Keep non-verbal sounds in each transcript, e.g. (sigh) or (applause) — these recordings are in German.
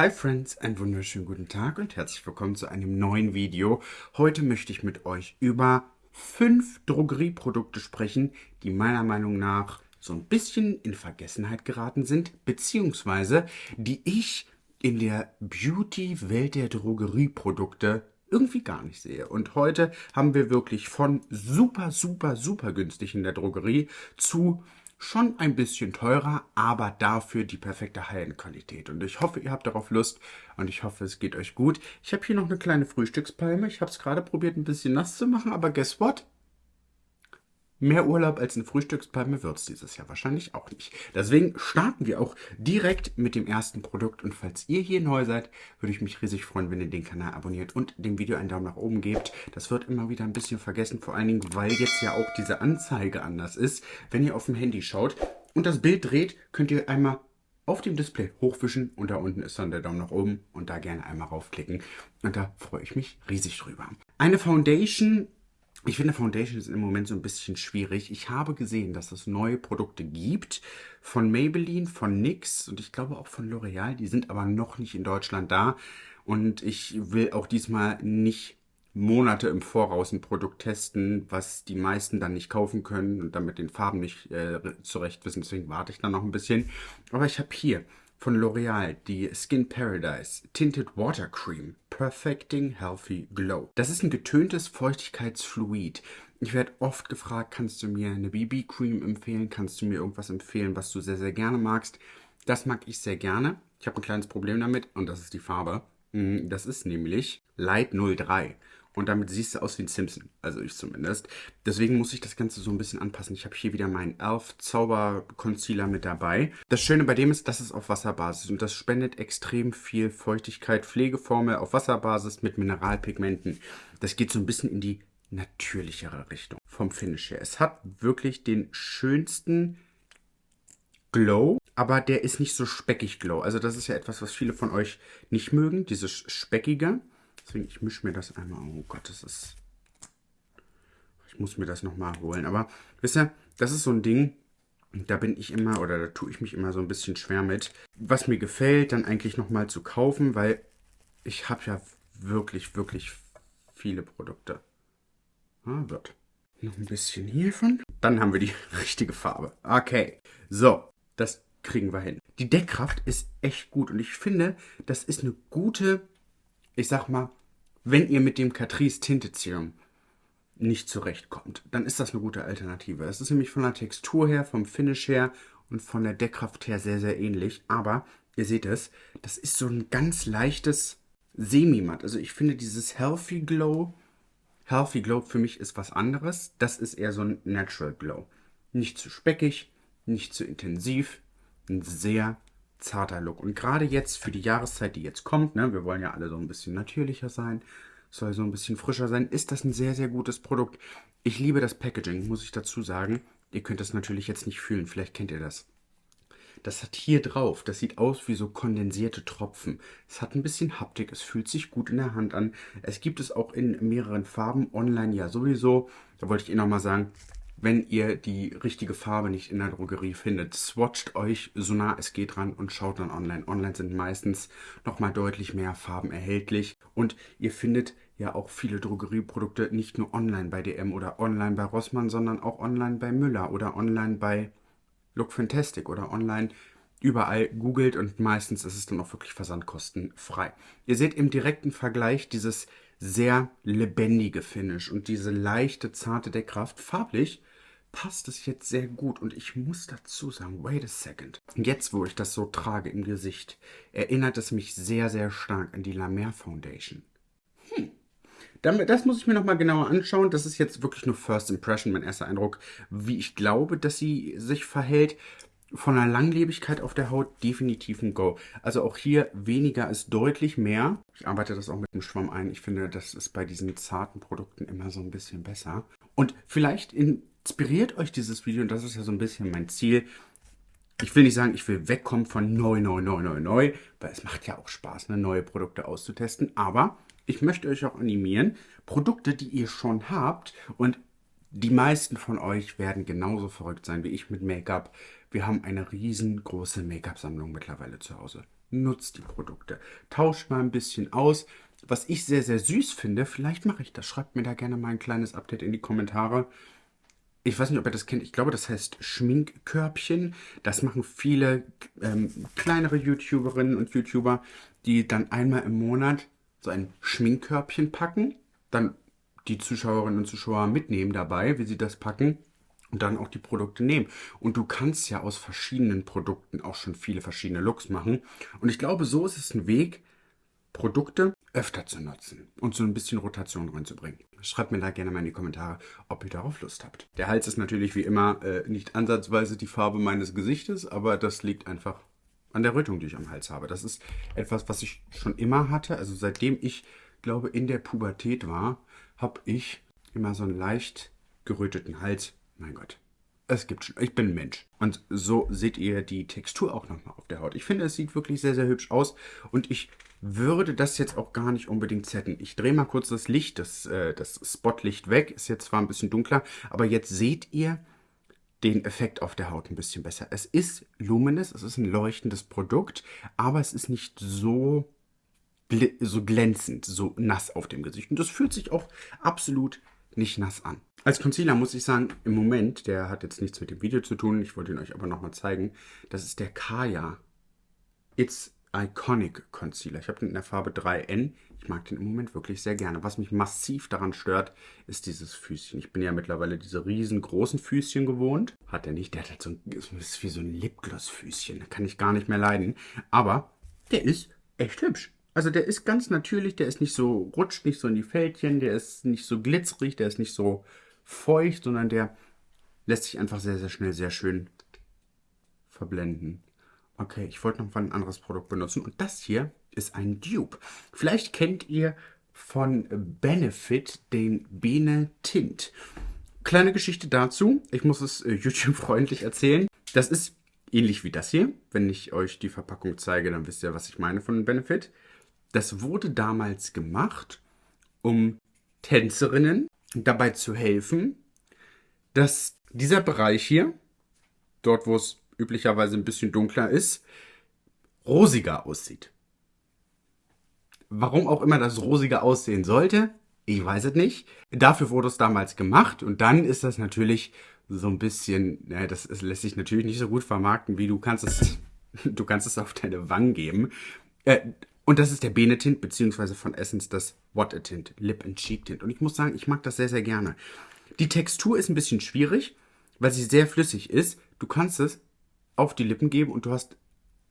Hi Friends, einen wunderschönen guten Tag und herzlich willkommen zu einem neuen Video. Heute möchte ich mit euch über fünf Drogerieprodukte sprechen, die meiner Meinung nach so ein bisschen in Vergessenheit geraten sind, beziehungsweise die ich in der Beauty-Welt der Drogerieprodukte irgendwie gar nicht sehe. Und heute haben wir wirklich von super, super, super günstig in der Drogerie zu schon ein bisschen teurer, aber dafür die perfekte High-End-Qualität. Und ich hoffe, ihr habt darauf Lust und ich hoffe, es geht euch gut. Ich habe hier noch eine kleine Frühstückspalme. Ich habe es gerade probiert, ein bisschen nass zu machen, aber guess what? Mehr Urlaub als eine Frühstückspalme wird es dieses Jahr wahrscheinlich auch nicht. Deswegen starten wir auch direkt mit dem ersten Produkt. Und falls ihr hier neu seid, würde ich mich riesig freuen, wenn ihr den Kanal abonniert und dem Video einen Daumen nach oben gebt. Das wird immer wieder ein bisschen vergessen, vor allen Dingen, weil jetzt ja auch diese Anzeige anders ist. Wenn ihr auf dem Handy schaut und das Bild dreht, könnt ihr einmal auf dem Display hochwischen und da unten ist dann der Daumen nach oben und da gerne einmal raufklicken. Und da freue ich mich riesig drüber. Eine Foundation ich finde Foundation ist im Moment so ein bisschen schwierig. Ich habe gesehen, dass es neue Produkte gibt von Maybelline, von NYX und ich glaube auch von L'Oreal. Die sind aber noch nicht in Deutschland da. Und ich will auch diesmal nicht Monate im Voraus ein Produkt testen, was die meisten dann nicht kaufen können und damit den Farben nicht äh, zurecht wissen. Deswegen warte ich dann noch ein bisschen. Aber ich habe hier von L'Oreal die Skin Paradise Tinted Water Cream Perfecting Healthy Glow. Das ist ein getöntes Feuchtigkeitsfluid. Ich werde oft gefragt, kannst du mir eine BB-Cream empfehlen? Kannst du mir irgendwas empfehlen, was du sehr, sehr gerne magst? Das mag ich sehr gerne. Ich habe ein kleines Problem damit und das ist die Farbe. Mm, das ist nämlich Light 03. Und damit siehst du aus wie ein Simpson. Also ich zumindest. Deswegen muss ich das Ganze so ein bisschen anpassen. Ich habe hier wieder meinen Elf Zauber Concealer mit dabei. Das Schöne bei dem ist, dass es auf Wasserbasis und das spendet extrem viel Feuchtigkeit. Pflegeformel auf Wasserbasis mit Mineralpigmenten. Das geht so ein bisschen in die natürlichere Richtung vom Finish her. Es hat wirklich den schönsten Glow, aber der ist nicht so speckig Glow. Also das ist ja etwas, was viele von euch nicht mögen, dieses Speckige. Deswegen, ich mische mir das einmal. Oh Gott, das ist... Ich muss mir das nochmal holen. Aber, wisst ihr, das ist so ein Ding, da bin ich immer, oder da tue ich mich immer so ein bisschen schwer mit. Was mir gefällt, dann eigentlich nochmal zu kaufen, weil ich habe ja wirklich, wirklich viele Produkte. Ah, wird. Noch ein bisschen hiervon. Dann haben wir die (laughs) richtige Farbe. Okay. So, das kriegen wir hin. Die Deckkraft ist echt gut und ich finde, das ist eine gute ich sag mal, wenn ihr mit dem Catrice Tinteserum nicht zurechtkommt, dann ist das eine gute Alternative. Es ist nämlich von der Textur her, vom Finish her und von der Deckkraft her sehr, sehr ähnlich. Aber ihr seht es, das ist so ein ganz leichtes Semi-Matt. Also ich finde dieses Healthy Glow, Healthy Glow für mich ist was anderes. Das ist eher so ein Natural Glow. Nicht zu speckig, nicht zu intensiv. Ein sehr zarter Look. Und gerade jetzt für die Jahreszeit, die jetzt kommt, ne, wir wollen ja alle so ein bisschen natürlicher sein, soll so ein bisschen frischer sein, ist das ein sehr, sehr gutes Produkt. Ich liebe das Packaging, muss ich dazu sagen. Ihr könnt das natürlich jetzt nicht fühlen, vielleicht kennt ihr das. Das hat hier drauf, das sieht aus wie so kondensierte Tropfen. Es hat ein bisschen Haptik, es fühlt sich gut in der Hand an. Es gibt es auch in mehreren Farben, online ja sowieso. Da wollte ich Ihnen nochmal sagen, wenn ihr die richtige Farbe nicht in der Drogerie findet, swatcht euch so nah es geht ran und schaut dann online. Online sind meistens nochmal deutlich mehr Farben erhältlich und ihr findet ja auch viele Drogerieprodukte nicht nur online bei DM oder online bei Rossmann, sondern auch online bei Müller oder online bei Look Fantastic oder online überall googelt und meistens ist es dann auch wirklich versandkostenfrei. Ihr seht im direkten Vergleich dieses sehr lebendige Finish und diese leichte, zarte Deckkraft farblich passt es jetzt sehr gut. Und ich muss dazu sagen, wait a second. Jetzt, wo ich das so trage im Gesicht, erinnert es mich sehr, sehr stark an die La Mer Foundation. Hm. Das muss ich mir nochmal genauer anschauen. Das ist jetzt wirklich nur First Impression, mein erster Eindruck, wie ich glaube, dass sie sich verhält. Von der Langlebigkeit auf der Haut definitiv ein Go. Also auch hier weniger ist deutlich mehr. Ich arbeite das auch mit dem Schwamm ein. Ich finde, das ist bei diesen zarten Produkten immer so ein bisschen besser. Und vielleicht in inspiriert euch dieses Video und das ist ja so ein bisschen mein Ziel. Ich will nicht sagen, ich will wegkommen von neu, neu, neu, neu, neu, weil es macht ja auch Spaß, ne, neue Produkte auszutesten. Aber ich möchte euch auch animieren, Produkte, die ihr schon habt und die meisten von euch werden genauso verrückt sein wie ich mit Make-up. Wir haben eine riesengroße Make-up-Sammlung mittlerweile zu Hause. nutzt die Produkte. Tauscht mal ein bisschen aus. Was ich sehr, sehr süß finde, vielleicht mache ich das. Schreibt mir da gerne mal ein kleines Update in die Kommentare. Ich weiß nicht, ob ihr das kennt. Ich glaube, das heißt Schminkkörbchen. Das machen viele ähm, kleinere YouTuberinnen und YouTuber, die dann einmal im Monat so ein Schminkkörbchen packen. Dann die Zuschauerinnen und Zuschauer mitnehmen dabei, wie sie das packen und dann auch die Produkte nehmen. Und du kannst ja aus verschiedenen Produkten auch schon viele verschiedene Looks machen. Und ich glaube, so ist es ein Weg, Produkte öfter zu nutzen und so ein bisschen Rotation reinzubringen. Schreibt mir da gerne mal in die Kommentare, ob ihr darauf Lust habt. Der Hals ist natürlich wie immer äh, nicht ansatzweise die Farbe meines Gesichtes, aber das liegt einfach an der Rötung, die ich am Hals habe. Das ist etwas, was ich schon immer hatte. Also seitdem ich, glaube, in der Pubertät war, habe ich immer so einen leicht geröteten Hals. Mein Gott, es gibt schon. Ich bin ein Mensch. Und so seht ihr die Textur auch nochmal auf der Haut. Ich finde, es sieht wirklich sehr, sehr hübsch aus. Und ich würde das jetzt auch gar nicht unbedingt setten. Ich drehe mal kurz das Licht, das, äh, das Spotlicht weg. Ist jetzt zwar ein bisschen dunkler, aber jetzt seht ihr den Effekt auf der Haut ein bisschen besser. Es ist luminous, es ist ein leuchtendes Produkt, aber es ist nicht so, so glänzend, so nass auf dem Gesicht. Und das fühlt sich auch absolut nicht nass an. Als Concealer muss ich sagen, im Moment, der hat jetzt nichts mit dem Video zu tun, ich wollte ihn euch aber nochmal zeigen, das ist der Kaya It's Iconic Concealer. Ich habe den in der Farbe 3N. Ich mag den im Moment wirklich sehr gerne. Was mich massiv daran stört, ist dieses Füßchen. Ich bin ja mittlerweile diese riesengroßen Füßchen gewohnt. Hat er nicht. Der hat halt so ein, ist wie so ein Lipgloss-Füßchen. Da kann ich gar nicht mehr leiden. Aber der ist echt hübsch. Also der ist ganz natürlich. Der ist nicht so, rutscht nicht so in die Fältchen. Der ist nicht so glitzerig. Der ist nicht so feucht, sondern der lässt sich einfach sehr, sehr schnell, sehr schön verblenden. Okay, ich wollte noch ein anderes Produkt benutzen. Und das hier ist ein Dupe. Vielleicht kennt ihr von Benefit den Bene Tint. Kleine Geschichte dazu. Ich muss es äh, YouTube-freundlich (laughs) erzählen. Das ist ähnlich wie das hier. Wenn ich euch die Verpackung zeige, dann wisst ihr, was ich meine von Benefit. Das wurde damals gemacht, um Tänzerinnen dabei zu helfen, dass dieser Bereich hier, dort wo es üblicherweise ein bisschen dunkler ist, rosiger aussieht. Warum auch immer das rosiger aussehen sollte, ich weiß es nicht. Dafür wurde es damals gemacht und dann ist das natürlich so ein bisschen, ja, das, das lässt sich natürlich nicht so gut vermarkten, wie du kannst es, (laughs) du kannst es auf deine Wangen geben. Äh, und das ist der Bene Tint, beziehungsweise von Essence das What a Tint, Lip and Cheek Tint. Und ich muss sagen, ich mag das sehr, sehr gerne. Die Textur ist ein bisschen schwierig, weil sie sehr flüssig ist. Du kannst es auf die Lippen geben und du hast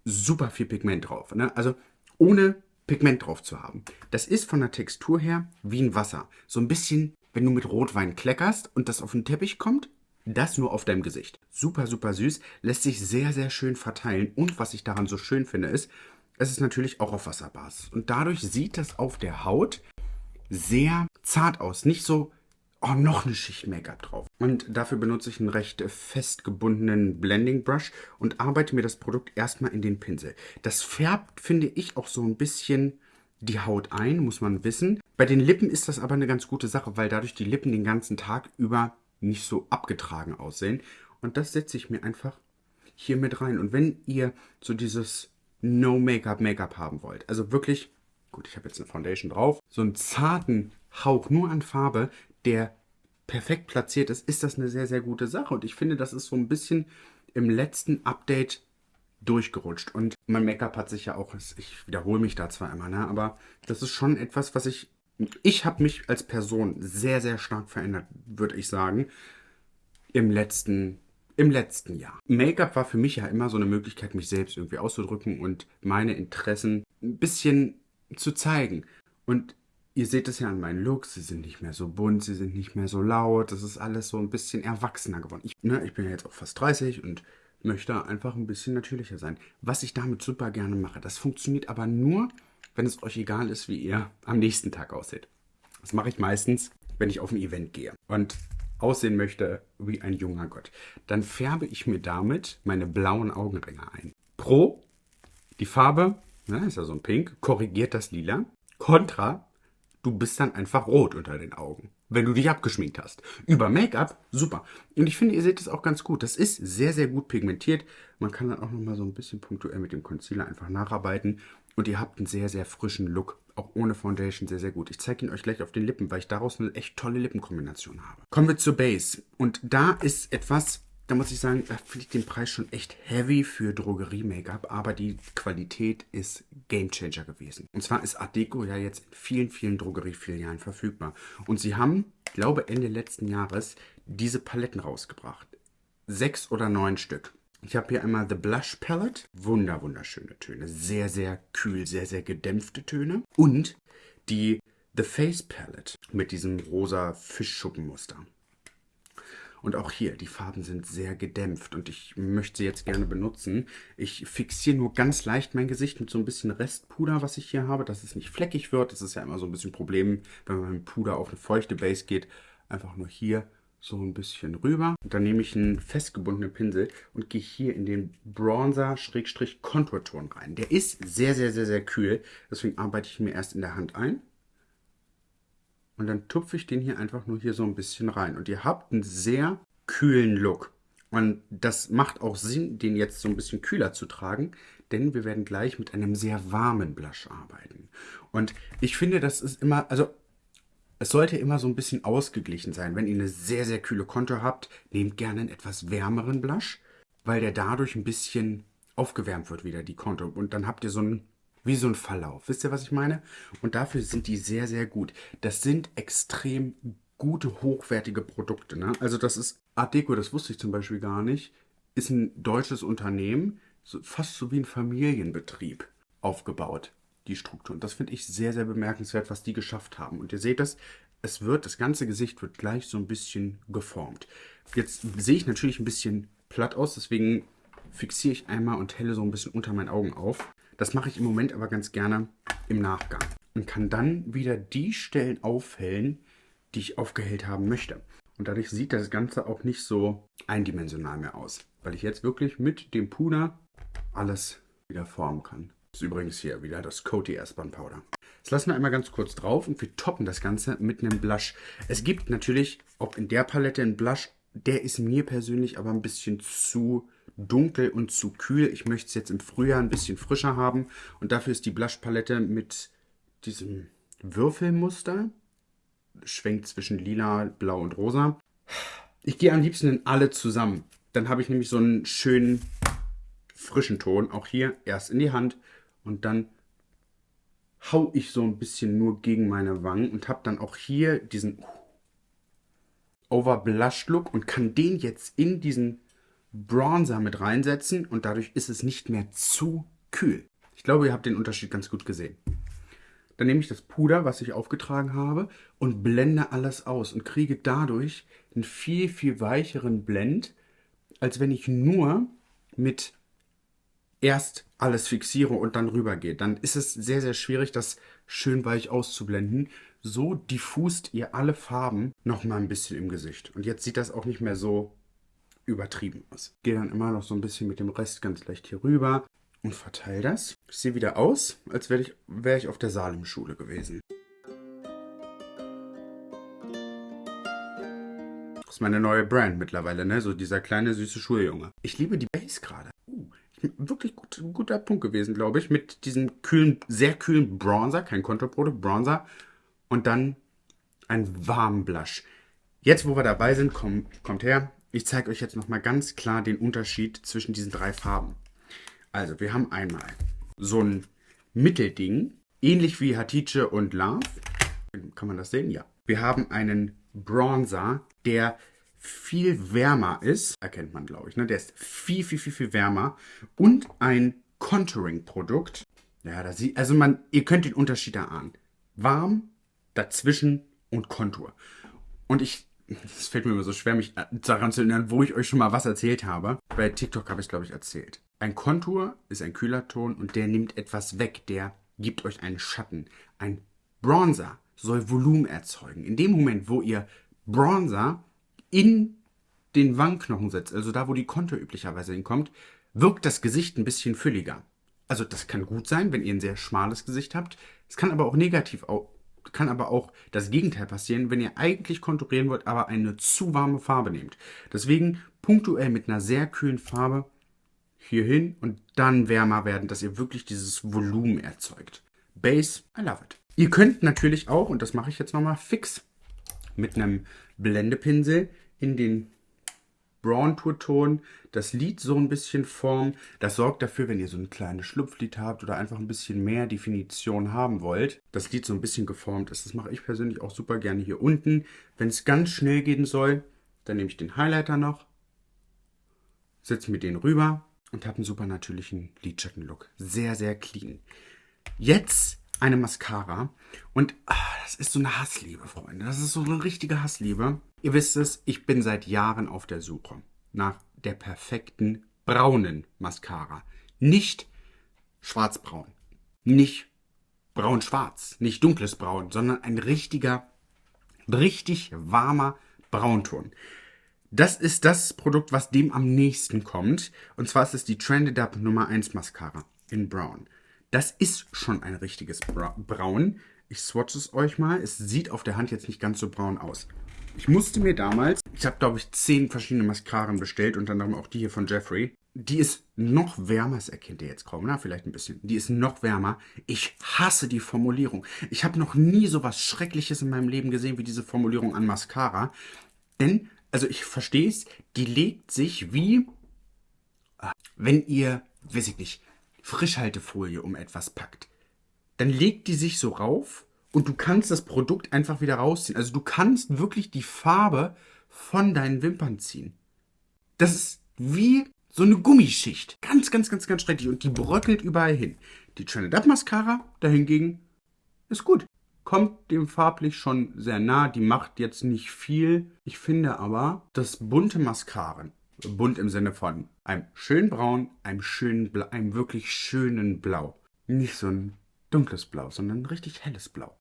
super viel Pigment drauf. Ne? Also ohne Pigment drauf zu haben. Das ist von der Textur her wie ein Wasser. So ein bisschen, wenn du mit Rotwein kleckerst und das auf den Teppich kommt, das nur auf deinem Gesicht. Super, super süß, lässt sich sehr, sehr schön verteilen. Und was ich daran so schön finde, ist, es ist natürlich auch auf Wasserbasis. Und dadurch sieht das auf der Haut sehr zart aus. Nicht so oh, noch eine Schicht Make-up drauf. Und dafür benutze ich einen recht fest gebundenen Blending Brush und arbeite mir das Produkt erstmal in den Pinsel. Das färbt, finde ich, auch so ein bisschen die Haut ein, muss man wissen. Bei den Lippen ist das aber eine ganz gute Sache, weil dadurch die Lippen den ganzen Tag über nicht so abgetragen aussehen. Und das setze ich mir einfach hier mit rein. Und wenn ihr so dieses No-Make-up-Make-up haben wollt, also wirklich, gut, ich habe jetzt eine Foundation drauf, so einen zarten Hauch nur an Farbe, der perfekt platziert ist, ist das eine sehr, sehr gute Sache. Und ich finde, das ist so ein bisschen im letzten Update durchgerutscht. Und mein Make-up hat sich ja auch, ich wiederhole mich da zwar immer, ne, aber das ist schon etwas, was ich, ich habe mich als Person sehr, sehr stark verändert, würde ich sagen, im letzten, im letzten Jahr. Make-up war für mich ja immer so eine Möglichkeit, mich selbst irgendwie auszudrücken und meine Interessen ein bisschen zu zeigen. Und Ihr seht es ja an meinen Looks, sie sind nicht mehr so bunt, sie sind nicht mehr so laut, das ist alles so ein bisschen erwachsener geworden. Ich, ne, ich bin ja jetzt auch fast 30 und möchte einfach ein bisschen natürlicher sein. Was ich damit super gerne mache, das funktioniert aber nur, wenn es euch egal ist, wie ihr am nächsten Tag aussieht. Das mache ich meistens, wenn ich auf ein Event gehe und aussehen möchte wie ein junger Gott. Dann färbe ich mir damit meine blauen Augenringe ein. Pro, die Farbe, na, ist ja so ein Pink, korrigiert das Lila. Contra, du bist dann einfach rot unter den Augen, wenn du dich abgeschminkt hast. Über Make-up, super. Und ich finde, ihr seht es auch ganz gut. Das ist sehr, sehr gut pigmentiert. Man kann dann auch nochmal so ein bisschen punktuell mit dem Concealer einfach nacharbeiten. Und ihr habt einen sehr, sehr frischen Look. Auch ohne Foundation sehr, sehr gut. Ich zeige ihn euch gleich auf den Lippen, weil ich daraus eine echt tolle Lippenkombination habe. Kommen wir zur Base. Und da ist etwas, da muss ich sagen, da finde ich den Preis schon echt heavy für Drogerie-Make-up, aber die Qualität ist Gamechanger gewesen. Und zwar ist Art Deco ja jetzt in vielen, vielen Drogeriefilialen verfügbar. Und sie haben, glaube Ende letzten Jahres, diese Paletten rausgebracht. Sechs oder neun Stück. Ich habe hier einmal The Blush Palette. Wunder, wunderschöne Töne. Sehr, sehr kühl, sehr, sehr gedämpfte Töne. Und die The Face Palette mit diesem rosa Fischschuppenmuster. Und auch hier, die Farben sind sehr gedämpft und ich möchte sie jetzt gerne benutzen. Ich fixiere nur ganz leicht mein Gesicht mit so ein bisschen Restpuder, was ich hier habe, dass es nicht fleckig wird. Das ist ja immer so ein bisschen ein Problem, wenn man mit Puder auf eine feuchte Base geht. Einfach nur hier so ein bisschen rüber. Und dann nehme ich einen festgebundenen Pinsel und gehe hier in den Bronzer-Konturton rein. Der ist sehr, sehr, sehr, sehr kühl. Deswegen arbeite ich mir erst in der Hand ein. Und dann tupfe ich den hier einfach nur hier so ein bisschen rein. Und ihr habt einen sehr kühlen Look. Und das macht auch Sinn, den jetzt so ein bisschen kühler zu tragen, denn wir werden gleich mit einem sehr warmen Blush arbeiten. Und ich finde, das ist immer, also es sollte immer so ein bisschen ausgeglichen sein. Wenn ihr eine sehr, sehr kühle Kontur habt, nehmt gerne einen etwas wärmeren Blush, weil der dadurch ein bisschen aufgewärmt wird wieder, die Kontur. Und dann habt ihr so einen wie so ein Verlauf. Wisst ihr, was ich meine? Und dafür sind die sehr, sehr gut. Das sind extrem gute, hochwertige Produkte. Ne? Also das ist Art Deco, das wusste ich zum Beispiel gar nicht, ist ein deutsches Unternehmen, so, fast so wie ein Familienbetrieb aufgebaut, die Struktur. Und das finde ich sehr, sehr bemerkenswert, was die geschafft haben. Und ihr seht das, es wird, das ganze Gesicht wird gleich so ein bisschen geformt. Jetzt sehe ich natürlich ein bisschen platt aus, deswegen fixiere ich einmal und helle so ein bisschen unter meinen Augen auf. Das mache ich im Moment aber ganz gerne im Nachgang und kann dann wieder die Stellen aufhellen, die ich aufgehellt haben möchte. Und dadurch sieht das Ganze auch nicht so eindimensional mehr aus, weil ich jetzt wirklich mit dem Puder alles wieder formen kann. Das ist übrigens hier wieder das Coty Airspun Powder. Das lassen wir einmal ganz kurz drauf und wir toppen das Ganze mit einem Blush. Es gibt natürlich auch in der Palette einen Blush, der ist mir persönlich aber ein bisschen zu dunkel und zu kühl. Ich möchte es jetzt im Frühjahr ein bisschen frischer haben. Und dafür ist die Blushpalette mit diesem Würfelmuster. Schwenkt zwischen lila, blau und rosa. Ich gehe am liebsten in alle zusammen. Dann habe ich nämlich so einen schönen frischen Ton. Auch hier erst in die Hand und dann hau ich so ein bisschen nur gegen meine Wangen und habe dann auch hier diesen Overblushed Look und kann den jetzt in diesen Bronzer mit reinsetzen und dadurch ist es nicht mehr zu kühl. Ich glaube, ihr habt den Unterschied ganz gut gesehen. Dann nehme ich das Puder, was ich aufgetragen habe und blende alles aus und kriege dadurch einen viel, viel weicheren Blend, als wenn ich nur mit erst alles fixiere und dann rübergehe. Dann ist es sehr, sehr schwierig, das schön weich auszublenden. So diffust ihr alle Farben noch mal ein bisschen im Gesicht. Und jetzt sieht das auch nicht mehr so übertrieben aus. Gehe dann immer noch so ein bisschen mit dem Rest ganz leicht hier rüber und verteile das. Ich sehe wieder aus, als wäre ich, wär ich auf der Salem-Schule gewesen. Das ist meine neue Brand mittlerweile, ne? So dieser kleine süße Schuljunge. Ich liebe die Base gerade. Wirklich gut, guter Punkt gewesen, glaube ich. Mit diesem kühlen, sehr kühlen Bronzer, kein Kontoprodukt, Bronzer. Und dann ein warmen Blush. Jetzt, wo wir dabei sind, komm, kommt her. Ich zeige euch jetzt nochmal ganz klar den Unterschied zwischen diesen drei Farben. Also, wir haben einmal so ein Mittelding, ähnlich wie Hatice und Love. Kann man das sehen? Ja. Wir haben einen Bronzer, der viel wärmer ist. Erkennt man, glaube ich. Ne? Der ist viel, viel, viel, viel wärmer. Und ein Contouring-Produkt. Ja, da sieht, also man, ihr könnt den Unterschied erahnen. Warm, dazwischen und Kontur. Und ich es fällt mir immer so schwer, mich daran zu erinnern, wo ich euch schon mal was erzählt habe. Bei TikTok habe ich es, glaube ich, erzählt. Ein Kontur ist ein kühler Ton und der nimmt etwas weg, der gibt euch einen Schatten. Ein Bronzer soll Volumen erzeugen. In dem Moment, wo ihr Bronzer in den Wangenknochen setzt, also da, wo die Kontur üblicherweise hinkommt, wirkt das Gesicht ein bisschen fülliger. Also das kann gut sein, wenn ihr ein sehr schmales Gesicht habt. Es kann aber auch negativ kann aber auch das Gegenteil passieren, wenn ihr eigentlich konturieren wollt, aber eine zu warme Farbe nehmt. Deswegen punktuell mit einer sehr kühlen Farbe hier hin und dann wärmer werden, dass ihr wirklich dieses Volumen erzeugt. Base, I love it. Ihr könnt natürlich auch, und das mache ich jetzt nochmal fix, mit einem Blendepinsel in den Brown Tour Ton das Lid so ein bisschen formen. Das sorgt dafür, wenn ihr so ein kleines Schlupflid habt oder einfach ein bisschen mehr Definition haben wollt, das Lid so ein bisschen geformt ist. Das mache ich persönlich auch super gerne hier unten. Wenn es ganz schnell gehen soll, dann nehme ich den Highlighter noch, setze mir den rüber und habe einen super natürlichen Lidschattenlook. Sehr, sehr clean. Jetzt eine Mascara und ah, das ist so eine Hassliebe, Freunde. Das ist so eine richtige Hassliebe. Ihr wisst es, ich bin seit Jahren auf der Suche nach der perfekten braunen Mascara. Nicht schwarzbraun, nicht braun-schwarz, nicht dunkles Braun, sondern ein richtiger, richtig warmer Braunton. Das ist das Produkt, was dem am nächsten kommt. Und zwar ist es die Trended Up Nummer 1 Mascara in Brown. Das ist schon ein richtiges Braun. Ich swatche es euch mal. Es sieht auf der Hand jetzt nicht ganz so braun aus. Ich musste mir damals, ich habe glaube ich zehn verschiedene Mascaren bestellt, unter anderem auch die hier von Jeffrey. Die ist noch wärmer, das erkennt ihr jetzt kaum, na, vielleicht ein bisschen. Die ist noch wärmer. Ich hasse die Formulierung. Ich habe noch nie so was Schreckliches in meinem Leben gesehen wie diese Formulierung an Mascara. Denn, also ich verstehe es, die legt sich wie, wenn ihr, weiß ich nicht, Frischhaltefolie um etwas packt, dann legt die sich so rauf und du kannst das Produkt einfach wieder rausziehen. Also du kannst wirklich die Farbe von deinen Wimpern ziehen. Das ist wie so eine Gummischicht. Ganz, ganz, ganz, ganz schrecklich. Und die bröckelt überall hin. Die Trended Up Mascara dahingegen ist gut. Kommt dem farblich schon sehr nah. Die macht jetzt nicht viel. Ich finde aber, dass bunte Mascaren bunt im Sinne von einem schönen Braun, einem schönen Blau, einem wirklich schönen Blau. Nicht so ein dunkles Blau, sondern ein richtig helles Blau.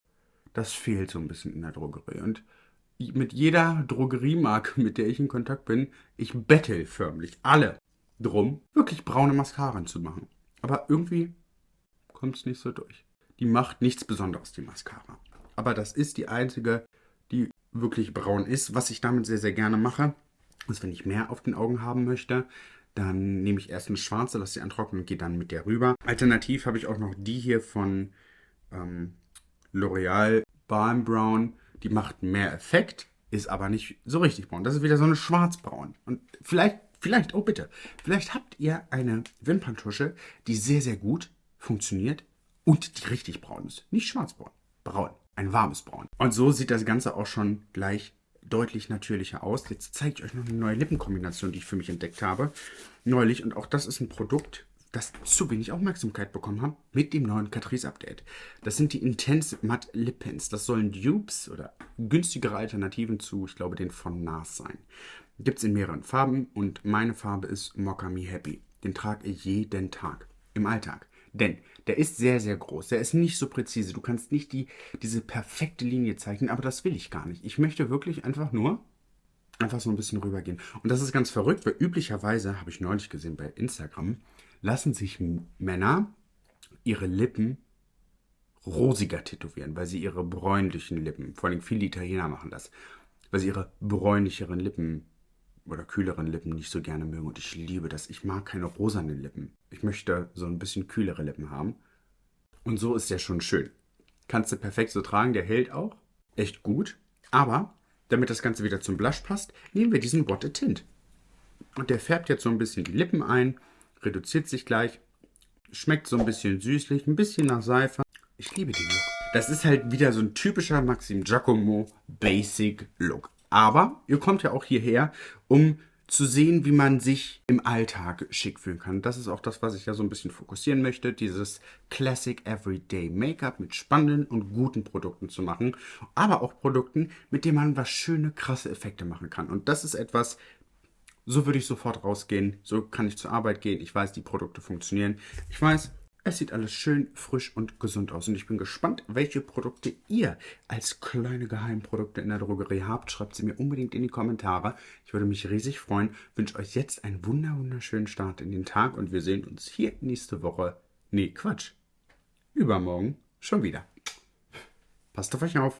Das fehlt so ein bisschen in der Drogerie. Und mit jeder Drogeriemarke, mit der ich in Kontakt bin, ich bettel förmlich alle drum, wirklich braune Mascaren zu machen. Aber irgendwie kommt es nicht so durch. Die macht nichts Besonderes, die Mascara. Aber das ist die einzige, die wirklich braun ist, was ich damit sehr, sehr gerne mache. Also wenn ich mehr auf den Augen haben möchte, dann nehme ich erst eine schwarze, lasse sie antrocknen und gehe dann mit der rüber. Alternativ habe ich auch noch die hier von ähm, L'Oreal Balm Brown. Die macht mehr Effekt, ist aber nicht so richtig braun. Das ist wieder so eine schwarzbraun. Und vielleicht, vielleicht, oh bitte, vielleicht habt ihr eine Wimperntusche, die sehr, sehr gut funktioniert und die richtig braun ist. Nicht schwarzbraun, braun. Ein warmes Braun. Und so sieht das Ganze auch schon gleich deutlich natürlicher aus. Jetzt zeige ich euch noch eine neue Lippenkombination, die ich für mich entdeckt habe. Neulich. Und auch das ist ein Produkt, das zu wenig Aufmerksamkeit bekommen hat mit dem neuen Catrice Update. Das sind die Intense Matte Lip Pens. Das sollen Dupes oder günstigere Alternativen zu, ich glaube, den von NARS sein. Gibt es in mehreren Farben und meine Farbe ist Mocha Me Happy. Den trage ich jeden Tag im Alltag. Denn der ist sehr, sehr groß. Der ist nicht so präzise. Du kannst nicht die, diese perfekte Linie zeichnen, aber das will ich gar nicht. Ich möchte wirklich einfach nur einfach so ein bisschen rübergehen. Und das ist ganz verrückt, weil üblicherweise, habe ich neulich gesehen bei Instagram, lassen sich Männer ihre Lippen rosiger tätowieren, weil sie ihre bräunlichen Lippen, vor allem viele Italiener machen das, weil sie ihre bräunlicheren Lippen oder kühleren Lippen nicht so gerne mögen. Und ich liebe das. Ich mag keine rosanen Lippen. Ich möchte so ein bisschen kühlere Lippen haben. Und so ist der schon schön. Kannst du perfekt so tragen. Der hält auch. Echt gut. Aber, damit das Ganze wieder zum Blush passt, nehmen wir diesen What a Tint. Und der färbt jetzt so ein bisschen die Lippen ein. Reduziert sich gleich. Schmeckt so ein bisschen süßlich. Ein bisschen nach Seife. Ich liebe den Look. Das ist halt wieder so ein typischer Maxim Giacomo Basic Look. Aber ihr kommt ja auch hierher, um zu sehen, wie man sich im Alltag schick fühlen kann. Das ist auch das, was ich ja so ein bisschen fokussieren möchte, dieses Classic Everyday Make-up mit spannenden und guten Produkten zu machen, aber auch Produkten, mit denen man was schöne, krasse Effekte machen kann. Und das ist etwas, so würde ich sofort rausgehen, so kann ich zur Arbeit gehen, ich weiß, die Produkte funktionieren, ich weiß, es sieht alles schön frisch und gesund aus und ich bin gespannt, welche Produkte ihr als kleine Geheimprodukte in der Drogerie habt. Schreibt sie mir unbedingt in die Kommentare. Ich würde mich riesig freuen. Wünsche euch jetzt einen wunderschönen Start in den Tag und wir sehen uns hier nächste Woche. Nee, Quatsch. Übermorgen schon wieder. Passt auf euch auf.